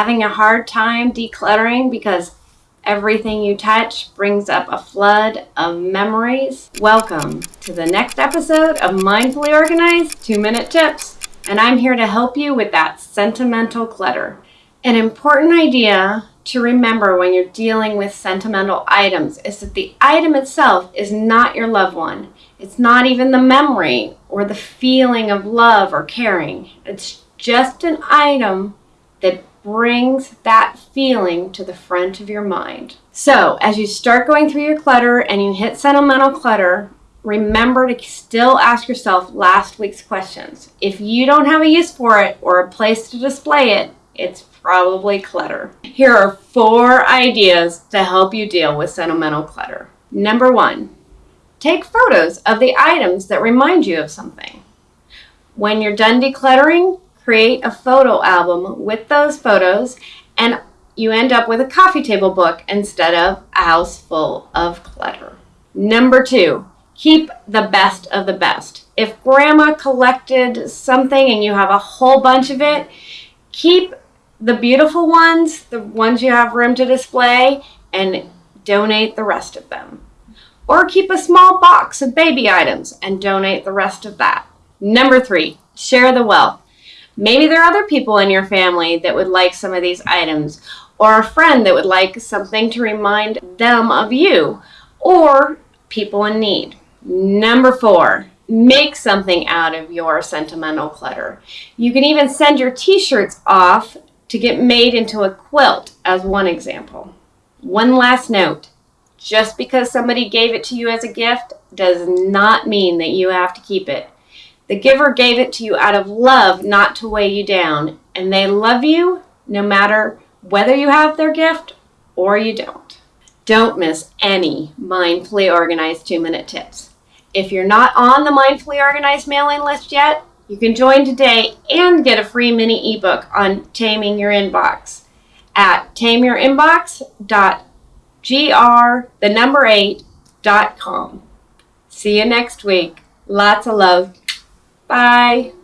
Having a hard time decluttering because everything you touch brings up a flood of memories? Welcome to the next episode of Mindfully Organized 2 Minute Tips. And I'm here to help you with that sentimental clutter. An important idea to remember when you're dealing with sentimental items is that the item itself is not your loved one. It's not even the memory or the feeling of love or caring. It's just an item that brings that feeling to the front of your mind. So, as you start going through your clutter and you hit sentimental clutter, remember to still ask yourself last week's questions. If you don't have a use for it or a place to display it, it's probably clutter. Here are four ideas to help you deal with sentimental clutter. Number one, take photos of the items that remind you of something. When you're done decluttering, create a photo album with those photos and you end up with a coffee table book instead of a house full of clutter. Number two, keep the best of the best. If grandma collected something and you have a whole bunch of it, keep the beautiful ones, the ones you have room to display, and donate the rest of them. Or keep a small box of baby items and donate the rest of that. Number three, share the wealth. Maybe there are other people in your family that would like some of these items, or a friend that would like something to remind them of you, or people in need. Number four, make something out of your sentimental clutter. You can even send your t shirts off to get made into a quilt, as one example. One last note just because somebody gave it to you as a gift does not mean that you have to keep it. The giver gave it to you out of love, not to weigh you down, and they love you no matter whether you have their gift or you don't. Don't miss any mindfully organized two minute tips. If you're not on the mindfully organized mailing list yet, you can join today and get a free mini ebook on taming your inbox at tameyourinbox.gr, the number eight, dot com. See you next week. Lots of love. Bye.